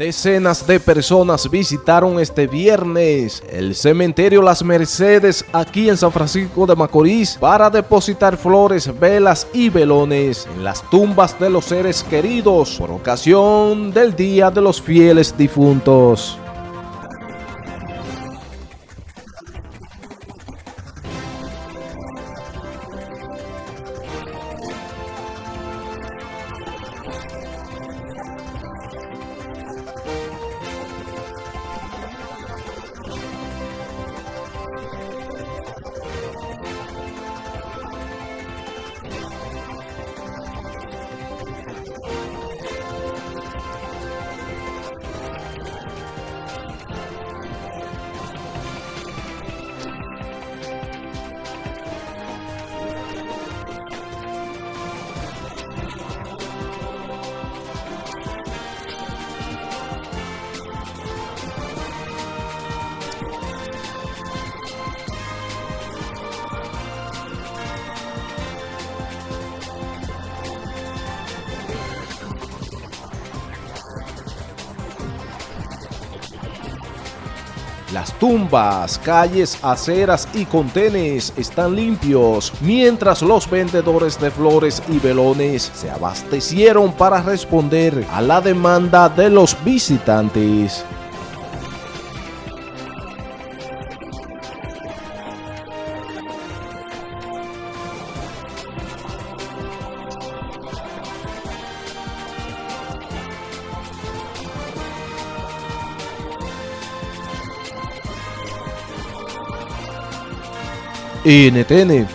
Decenas de personas visitaron este viernes el cementerio Las Mercedes aquí en San Francisco de Macorís para depositar flores, velas y velones en las tumbas de los seres queridos por ocasión del Día de los Fieles Difuntos. Las tumbas, calles, aceras y contenes están limpios, mientras los vendedores de flores y velones se abastecieron para responder a la demanda de los visitantes. NTN,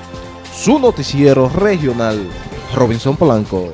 su noticiero regional, Robinson Polanco.